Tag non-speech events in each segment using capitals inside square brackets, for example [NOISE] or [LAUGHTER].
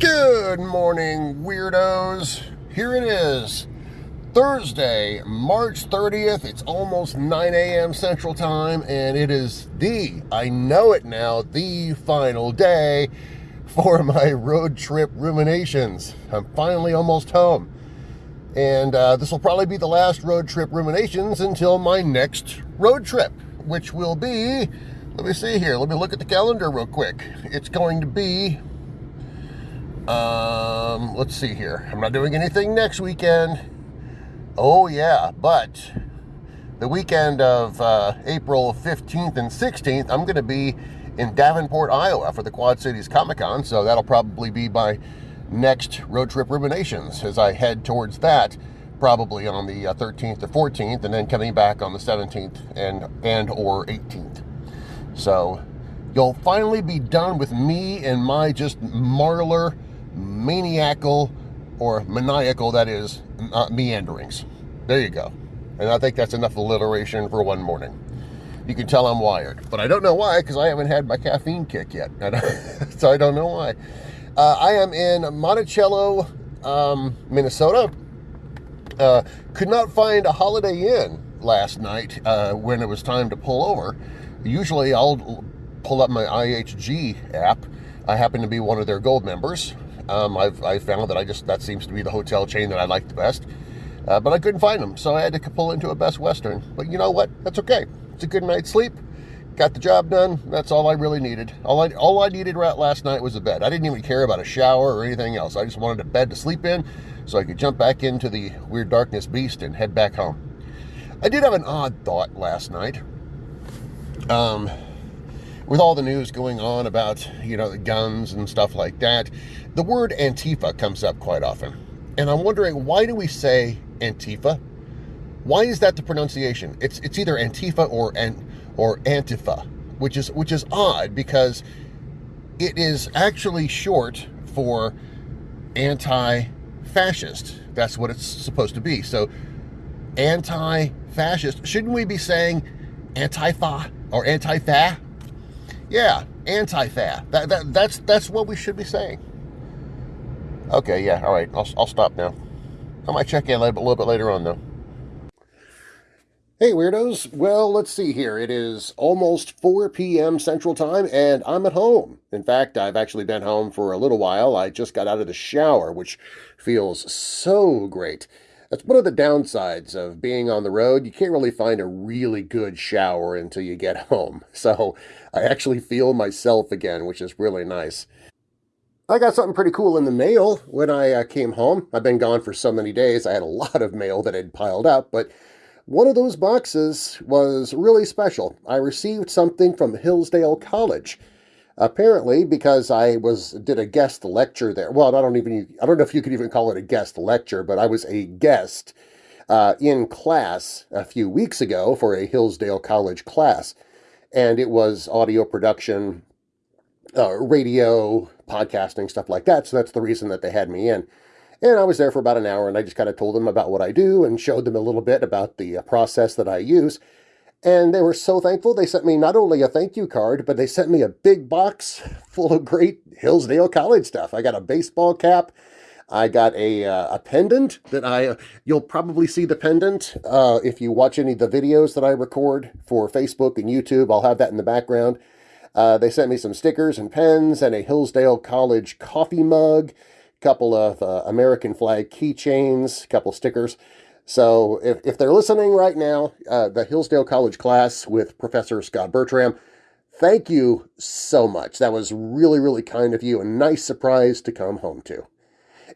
Good morning, weirdos. Here it is, Thursday, March 30th. It's almost 9 a.m. Central Time, and it is the, I know it now, the final day for [LAUGHS] my road trip ruminations. I'm finally almost home. And uh, this will probably be the last road trip ruminations until my next road trip, which will be, let me see here, let me look at the calendar real quick. It's going to be um, let's see here. I'm not doing anything next weekend. Oh, yeah, but the weekend of uh, April 15th and 16th, I'm going to be in Davenport, Iowa for the Quad Cities Comic Con, so that'll probably be my next road trip ruminations as I head towards that, probably on the uh, 13th or 14th, and then coming back on the 17th and, and or 18th. So you'll finally be done with me and my just marler maniacal or maniacal, that is, uh, meanderings. There you go. And I think that's enough alliteration for one morning. You can tell I'm wired. But I don't know why, because I haven't had my caffeine kick yet. [LAUGHS] so I don't know why. Uh, I am in Monticello, um, Minnesota. Uh, could not find a Holiday Inn last night uh, when it was time to pull over. Usually I'll pull up my IHG app. I happen to be one of their gold members, um, I've I found that I just that seems to be the hotel chain that I like the best. Uh, but I couldn't find them, so I had to pull into a Best Western. But you know what? That's okay. It's a good night's sleep. Got the job done. That's all I really needed. All I all I needed last night was a bed. I didn't even care about a shower or anything else. I just wanted a bed to sleep in, so I could jump back into the weird darkness beast and head back home. I did have an odd thought last night. Um, with all the news going on about, you know, the guns and stuff like that, the word Antifa comes up quite often. And I'm wondering, why do we say Antifa? Why is that the pronunciation? It's it's either Antifa or an or Antifa, which is which is odd because it is actually short for anti-fascist. That's what it's supposed to be. So anti-fascist, shouldn't we be saying anti-fa or anti-fa? Yeah, anti-fa. That, that, that's, that's what we should be saying. Okay, yeah, all right, I'll, I'll stop now. I might check in a little, bit, a little bit later on, though. Hey, weirdos. Well, let's see here. It is almost 4 p.m. Central Time, and I'm at home. In fact, I've actually been home for a little while. I just got out of the shower, which feels so great. That's one of the downsides of being on the road. You can't really find a really good shower until you get [LAUGHS] home. So I actually feel myself again, which is really nice. I got something pretty cool in the mail when I uh, came home. I've been gone for so many days. I had a lot of mail that had piled up, but one of those boxes was really special. I received something from Hillsdale College. Apparently, because I was did a guest lecture there. Well, I don't even I don't know if you could even call it a guest lecture, but I was a guest uh, in class a few weeks ago for a Hillsdale College class, and it was audio production, uh, radio, podcasting, stuff like that. So that's the reason that they had me in. And I was there for about an hour, and I just kind of told them about what I do and showed them a little bit about the uh, process that I use. And they were so thankful. They sent me not only a thank you card, but they sent me a big box [LAUGHS] full of great Hillsdale College stuff. I got a baseball cap. I got a, uh, a pendant that I, uh, you'll probably see the pendant uh, if you watch any of the videos that I record for Facebook and YouTube. I'll have that in the background. Uh, they sent me some stickers and pens and a Hillsdale College coffee mug, couple of uh, American flag keychains, a couple stickers. So if, if they're listening right now, uh, the Hillsdale College class with Professor Scott Bertram, thank you so much. That was really, really kind of you. A nice surprise to come home to.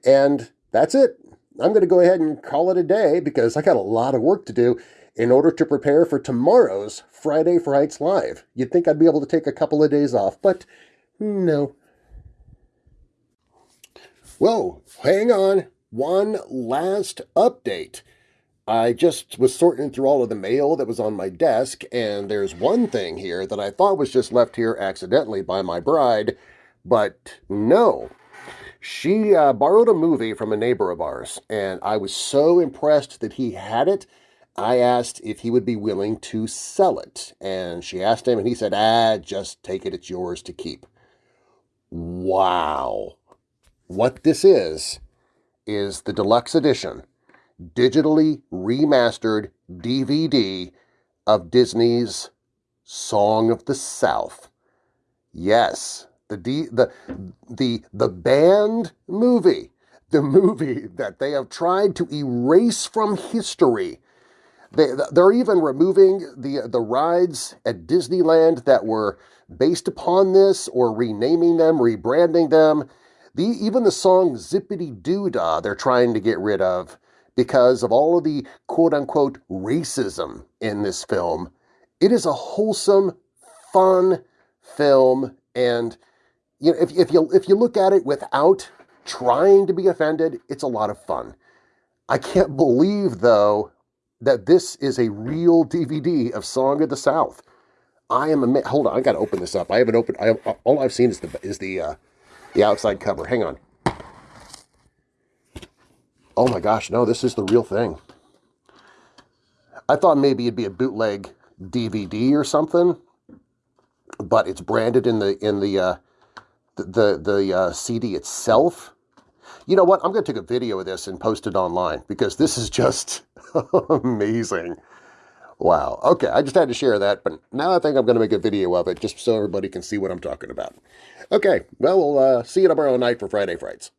And that's it. I'm going to go ahead and call it a day because I got a lot of work to do in order to prepare for tomorrow's Friday Frights Live. You'd think I'd be able to take a couple of days off, but no. Whoa, hang on. One last update. I just was sorting through all of the mail that was on my desk, and there's one thing here that I thought was just left here accidentally by my bride, but no. She uh, borrowed a movie from a neighbor of ours, and I was so impressed that he had it, I asked if he would be willing to sell it. And she asked him, and he said, ah, just take it, it's yours to keep. Wow. What this is, is the deluxe edition, digitally remastered DVD of Disney's Song of the South. Yes, the D, the the the banned movie, the movie that they have tried to erase from history. They, they're even removing the the rides at Disneyland that were based upon this, or renaming them, rebranding them. The even the song "Zippity Doo Dah" they're trying to get rid of because of all of the quote unquote racism in this film. It is a wholesome, fun film, and you know, if, if you if you look at it without trying to be offended, it's a lot of fun. I can't believe though that this is a real DVD of Song of the South. I am a hold on. I got to open this up. I haven't opened. I all I've seen is the is the uh, the outside cover. Hang on. Oh my gosh, no, this is the real thing. I thought maybe it'd be a bootleg DVD or something, but it's branded in the in the uh, the the, the uh, CD itself. You know what? I'm going to take a video of this and post it online because this is just [LAUGHS] amazing. Wow. Okay, I just had to share that, but now I think I'm going to make a video of it just so everybody can see what I'm talking about. Okay, well, we'll uh, see you tomorrow night for Friday Frights.